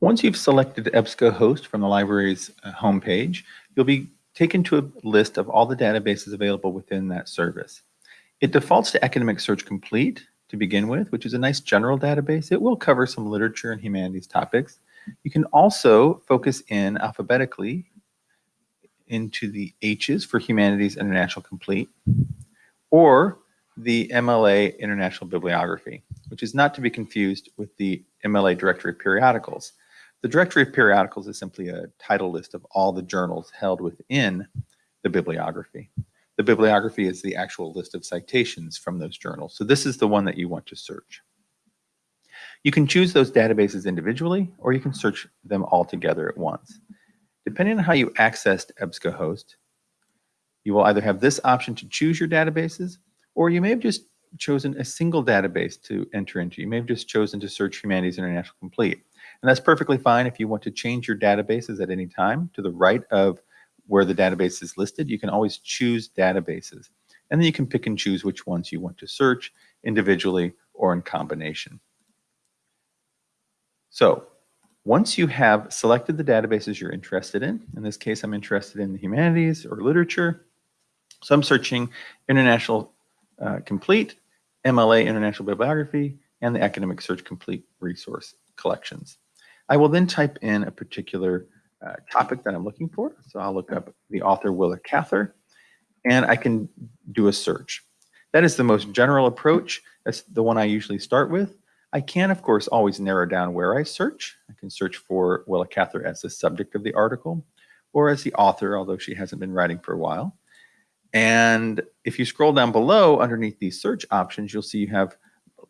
Once you've selected EBSCOhost from the library's uh, homepage, you'll be taken to a list of all the databases available within that service. It defaults to Academic Search Complete to begin with, which is a nice general database. It will cover some literature and humanities topics. You can also focus in alphabetically into the H's for Humanities International Complete, or the MLA International Bibliography, which is not to be confused with the MLA Directory of Periodicals. The Directory of Periodicals is simply a title list of all the journals held within the bibliography. The bibliography is the actual list of citations from those journals. So this is the one that you want to search. You can choose those databases individually, or you can search them all together at once. Depending on how you accessed EBSCOhost, you will either have this option to choose your databases, or you may have just chosen a single database to enter into. You may have just chosen to search Humanities International Complete. And that's perfectly fine if you want to change your databases at any time. To the right of where the database is listed, you can always choose databases. And then you can pick and choose which ones you want to search individually or in combination. So once you have selected the databases you're interested in, in this case, I'm interested in the humanities or literature. So I'm searching International uh, Complete, MLA International Bibliography, and the Academic Search Complete resource collections. I will then type in a particular uh, topic that I'm looking for. So I'll look up the author Willa Cather, and I can do a search. That is the most general approach. That's the one I usually start with. I can, of course, always narrow down where I search. I can search for Willa Cather as the subject of the article or as the author, although she hasn't been writing for a while. And if you scroll down below underneath these search options, you'll see you have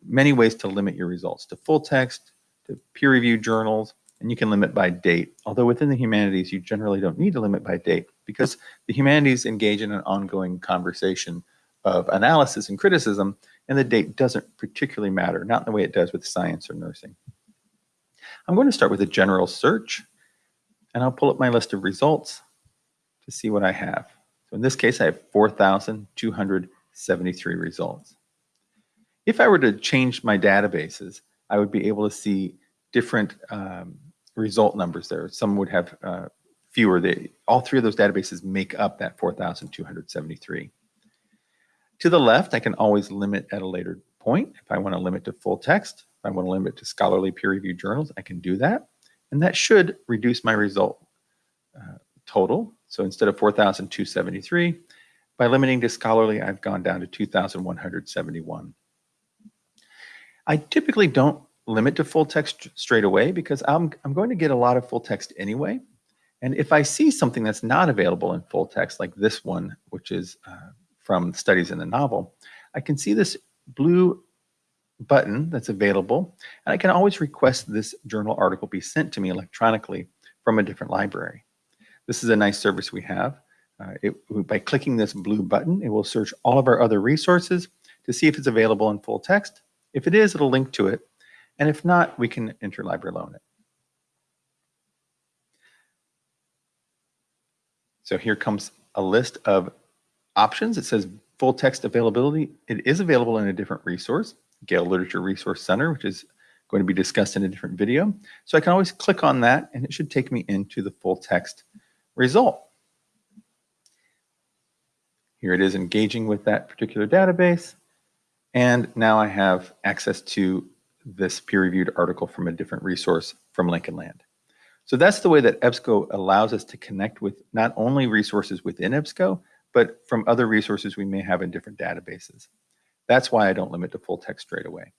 many ways to limit your results to full text, to peer-reviewed journals, and you can limit by date. Although within the humanities, you generally don't need to limit by date because the humanities engage in an ongoing conversation of analysis and criticism and the date doesn't particularly matter, not in the way it does with science or nursing. I'm going to start with a general search, and I'll pull up my list of results to see what I have. So in this case, I have 4,273 results. If I were to change my databases, I would be able to see different um, result numbers there. Some would have uh, fewer. They, all three of those databases make up that 4,273. To the left, I can always limit at a later point. If I want to limit to full text, if I want to limit to scholarly peer-reviewed journals, I can do that. And that should reduce my result uh, total. So instead of 4,273, by limiting to scholarly, I've gone down to 2,171. I typically don't limit to full text straight away because I'm, I'm going to get a lot of full text anyway. And if I see something that's not available in full text, like this one, which is uh, from studies in the novel, I can see this blue button that's available, and I can always request this journal article be sent to me electronically from a different library. This is a nice service we have. Uh, it, by clicking this blue button, it will search all of our other resources to see if it's available in full text. If it is, it'll link to it. And if not, we can interlibrary loan it. So here comes a list of options. It says full text availability. It is available in a different resource, Gale Literature Resource Center, which is going to be discussed in a different video. So I can always click on that and it should take me into the full text result. Here it is engaging with that particular database. And now I have access to this peer-reviewed article from a different resource from Lincoln Land. So that's the way that EBSCO allows us to connect with not only resources within EBSCO, but from other resources we may have in different databases. That's why I don't limit to full text straight away.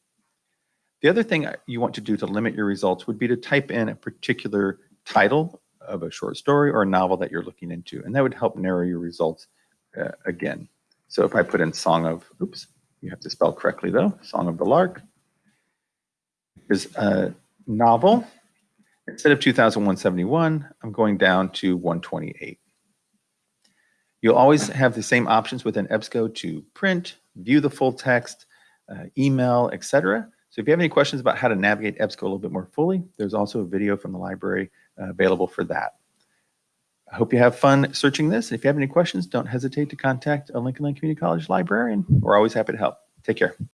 The other thing you want to do to limit your results would be to type in a particular title of a short story or a novel that you're looking into, and that would help narrow your results uh, again. So if I put in Song of, oops, you have to spell correctly though, Song of the Lark, is a novel. Instead of 2171, I'm going down to 128. You'll always have the same options within EBSCO to print, view the full text, uh, email, etc. So if you have any questions about how to navigate EBSCO a little bit more fully, there's also a video from the library uh, available for that. I hope you have fun searching this. If you have any questions, don't hesitate to contact a Lincoln Land Community College librarian. We're always happy to help. Take care.